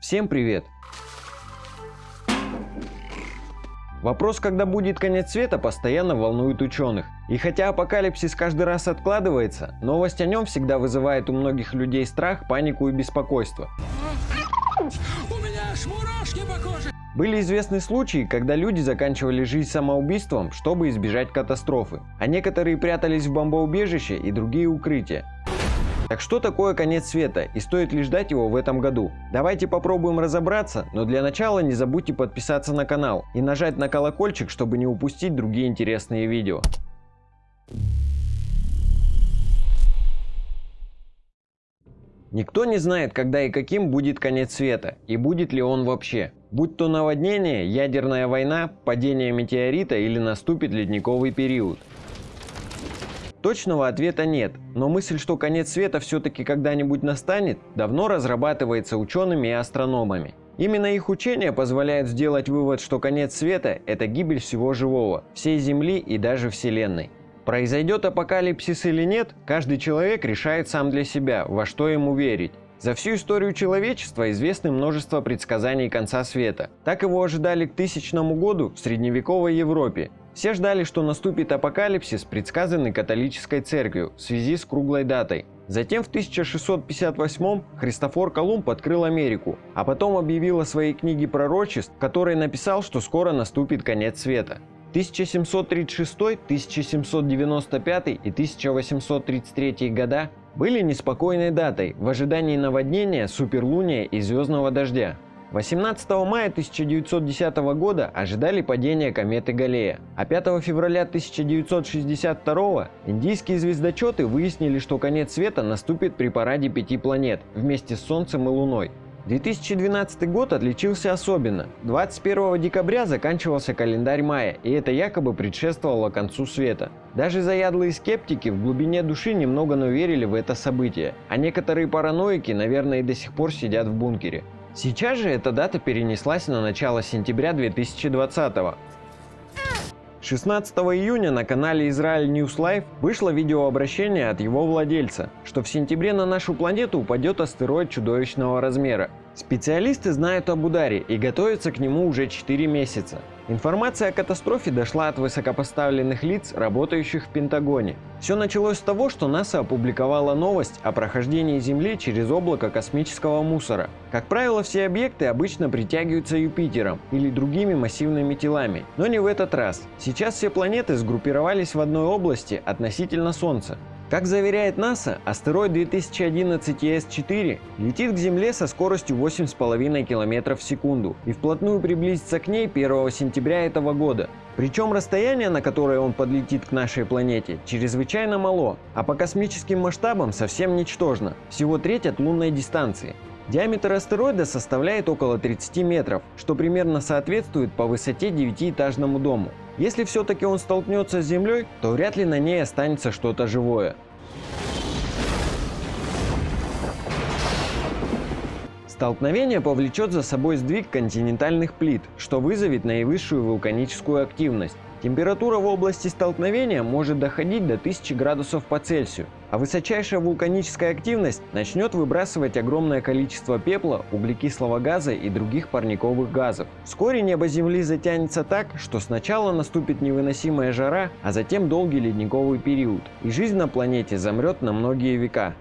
Всем привет! Вопрос, когда будет конец света, постоянно волнует ученых. И хотя апокалипсис каждый раз откладывается, новость о нем всегда вызывает у многих людей страх, панику и беспокойство. У меня аж мурашки по коже. Были известны случаи, когда люди заканчивали жизнь самоубийством, чтобы избежать катастрофы, а некоторые прятались в бомбоубежище и другие укрытия. Так что такое конец света и стоит ли ждать его в этом году? Давайте попробуем разобраться, но для начала не забудьте подписаться на канал и нажать на колокольчик, чтобы не упустить другие интересные видео. Никто не знает, когда и каким будет конец света, и будет ли он вообще. Будь то наводнение, ядерная война, падение метеорита или наступит ледниковый период. Точного ответа нет, но мысль, что конец света все-таки когда-нибудь настанет, давно разрабатывается учеными и астрономами. Именно их учение позволяет сделать вывод, что конец света – это гибель всего живого, всей Земли и даже Вселенной. Произойдет апокалипсис или нет, каждый человек решает сам для себя, во что ему верить. За всю историю человечества известны множество предсказаний конца света. Так его ожидали к тысячному году в средневековой Европе. Все ждали, что наступит апокалипсис, предсказанный католической церковью в связи с круглой датой. Затем в 1658 Христофор Колумб открыл Америку, а потом объявил о своей книге пророчеств, в написал, что скоро наступит конец света. 1736, 1795 и 1833 года были неспокойной датой в ожидании наводнения, суперлуния и звездного дождя. 18 мая 1910 года ожидали падения кометы Галлея, а 5 февраля 1962 индийские звездочеты выяснили, что конец света наступит при параде пяти планет вместе с Солнцем и Луной. 2012 год отличился особенно. 21 декабря заканчивался календарь мая, и это якобы предшествовало концу света. Даже заядлые скептики в глубине души немного но верили в это событие, а некоторые параноики, наверное, и до сих пор сидят в бункере. Сейчас же эта дата перенеслась на начало сентября 2020 -го. 16 июня на канале Израиль News Live вышло видеообращение от его владельца, что в сентябре на нашу планету упадет астероид чудовищного размера. Специалисты знают об ударе и готовятся к нему уже 4 месяца. Информация о катастрофе дошла от высокопоставленных лиц, работающих в Пентагоне. Все началось с того, что НАСА опубликовала новость о прохождении Земли через облако космического мусора. Как правило, все объекты обычно притягиваются Юпитером или другими массивными телами, но не в этот раз. Сейчас все планеты сгруппировались в одной области относительно Солнца. Как заверяет НАСА, астероид 2011 ES-4 летит к Земле со скоростью 8,5 км в секунду и вплотную приблизится к ней 1 сентября этого года. Причем расстояние, на которое он подлетит к нашей планете, чрезвычайно мало, а по космическим масштабам совсем ничтожно, всего треть от лунной дистанции. Диаметр астероида составляет около 30 метров, что примерно соответствует по высоте девятиэтажному дому. Если все-таки он столкнется с Землей, то вряд ли на ней останется что-то живое. Столкновение повлечет за собой сдвиг континентальных плит, что вызовет наивысшую вулканическую активность. Температура в области столкновения может доходить до 1000 градусов по Цельсию, а высочайшая вулканическая активность начнет выбрасывать огромное количество пепла, углекислого газа и других парниковых газов. Вскоре небо Земли затянется так, что сначала наступит невыносимая жара, а затем долгий ледниковый период, и жизнь на планете замрет на многие века.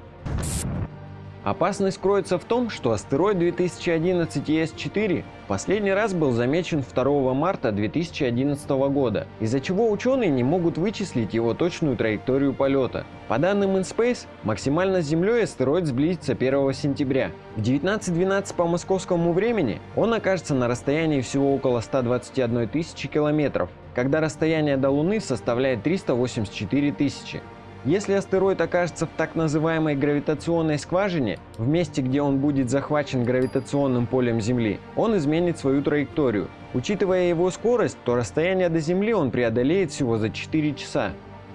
Опасность кроется в том, что астероид 2011 ES-4 последний раз был замечен 2 марта 2011 года, из-за чего ученые не могут вычислить его точную траекторию полета. По данным InSpace, максимально с Землей астероид сблизится 1 сентября. В 19.12 по московскому времени он окажется на расстоянии всего около 121 тысячи километров, когда расстояние до Луны составляет 384 тысячи. Если астероид окажется в так называемой гравитационной скважине, в месте, где он будет захвачен гравитационным полем Земли, он изменит свою траекторию. Учитывая его скорость, то расстояние до Земли он преодолеет всего за 4 часа.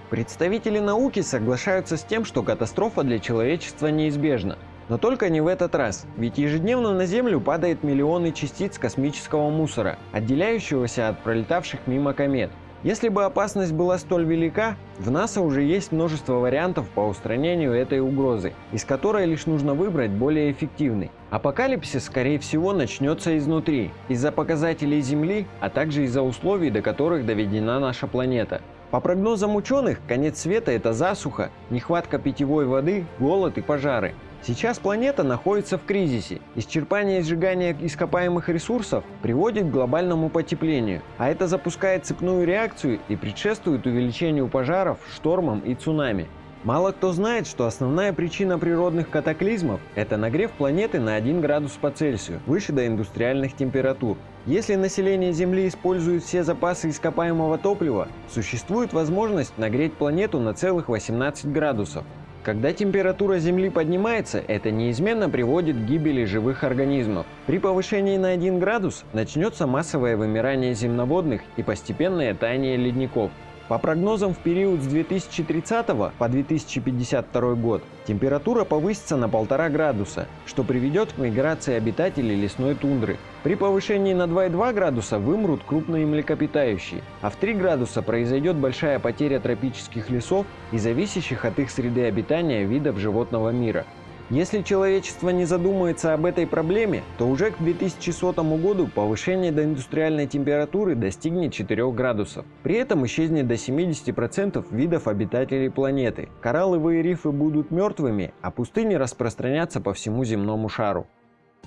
Представители науки соглашаются с тем, что катастрофа для человечества неизбежна. Но только не в этот раз, ведь ежедневно на Землю падает миллионы частиц космического мусора, отделяющегося от пролетавших мимо комет. Если бы опасность была столь велика, в НАСА уже есть множество вариантов по устранению этой угрозы, из которой лишь нужно выбрать более эффективный. Апокалипсис, скорее всего, начнется изнутри, из-за показателей Земли, а также из-за условий, до которых доведена наша планета. По прогнозам ученых, конец света – это засуха, нехватка питьевой воды, голод и пожары. Сейчас планета находится в кризисе. Исчерпание и сжигание ископаемых ресурсов приводит к глобальному потеплению, а это запускает цепную реакцию и предшествует увеличению пожаров, штормам и цунами. Мало кто знает, что основная причина природных катаклизмов – это нагрев планеты на 1 градус по Цельсию, выше до индустриальных температур. Если население Земли использует все запасы ископаемого топлива, существует возможность нагреть планету на целых 18 градусов. Когда температура Земли поднимается, это неизменно приводит к гибели живых организмов. При повышении на 1 градус начнется массовое вымирание земноводных и постепенное таяние ледников. По прогнозам в период с 2030 по 2052 год температура повысится на 1,5 градуса, что приведет к миграции обитателей лесной тундры. При повышении на 2,2 градуса вымрут крупные млекопитающие, а в 3 градуса произойдет большая потеря тропических лесов и зависящих от их среды обитания видов животного мира. Если человечество не задумается об этой проблеме, то уже к 2100 году повышение до индустриальной температуры достигнет 4 градусов. При этом исчезнет до 70% видов обитателей планеты. Коралловые рифы будут мертвыми, а пустыни распространятся по всему земному шару.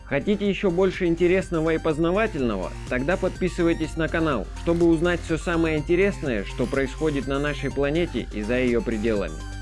Хотите еще больше интересного и познавательного? Тогда подписывайтесь на канал, чтобы узнать все самое интересное, что происходит на нашей планете и за ее пределами.